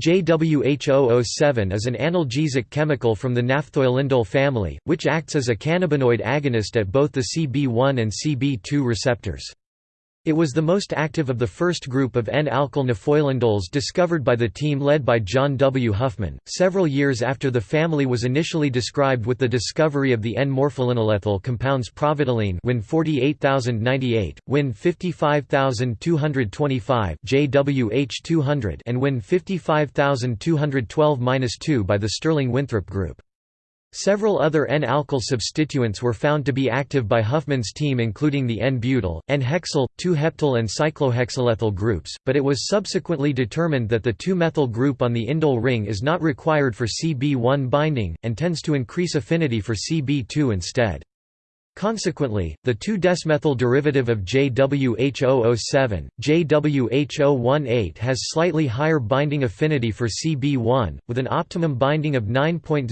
JWH007 is an analgesic chemical from the naphthoylindole family, which acts as a cannabinoid agonist at both the CB1 and CB2 receptors. It was the most active of the first group of N-alkyl naphthoylindoles discovered by the team led by John W. Huffman, several years after the family was initially described with the discovery of the N-morpholinolethol compounds providylene Win 48098, Win 55225 JWH200 and Win 55212-2 by the Stirling-Winthrop group. Several other N-alkyl substituents were found to be active by Huffman's team including the N-butyl, N-hexyl, 2-heptyl and cyclohexylethyl groups, but it was subsequently determined that the 2-methyl group on the indole ring is not required for CB1 binding, and tends to increase affinity for CB2 instead. Consequently, the 2-desmethyl derivative of JWH007, JWH018 has slightly higher binding affinity for CB1, with an optimum binding of 9.00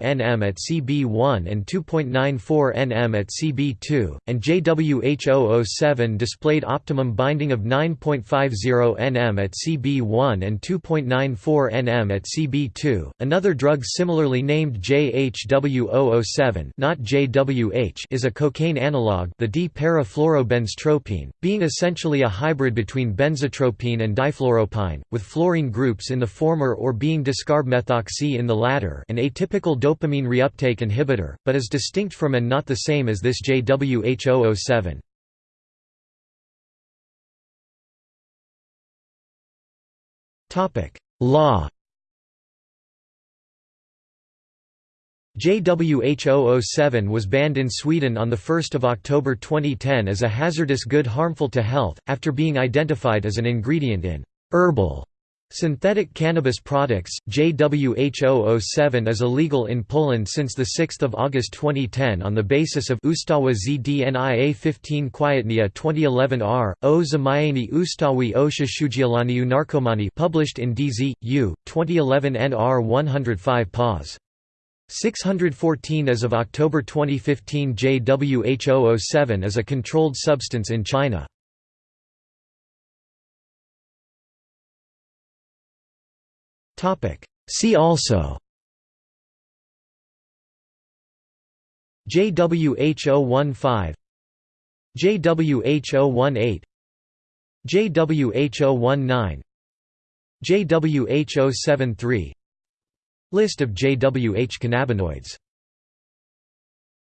nm at CB1 and 2.94 nm at CB2, and JWH007 displayed optimum binding of 9.50 nm at CB1 and 2.94 nm at CB2. Another drug similarly named JHW007, not JWH, is a cocaine analog the D-para-fluorobenztropine, being essentially a hybrid between benzotropine and difluoropine, with fluorine groups in the former or being discarbmethoxy in the latter an atypical dopamine reuptake inhibitor, but is distinct from and not the same as this JWH007. Topic: Law JWH007 was banned in Sweden on 1 October 2010 as a hazardous good harmful to health, after being identified as an ingredient in herbal synthetic cannabis products. JWH007 is illegal in Poland since 6 August 2010 on the basis of Ustawa ZDNIA 15 Kwietnia 2011 R. O Zamianie Ustawi o Przeciwdziałaniu Narkomanii published in DZ, U, 2011 NR 105 Pos. 614 As of October 2015 JWH007 is a controlled substance in China. See also JWH015 JWH018 JWH019 JWH073 List of JWH cannabinoids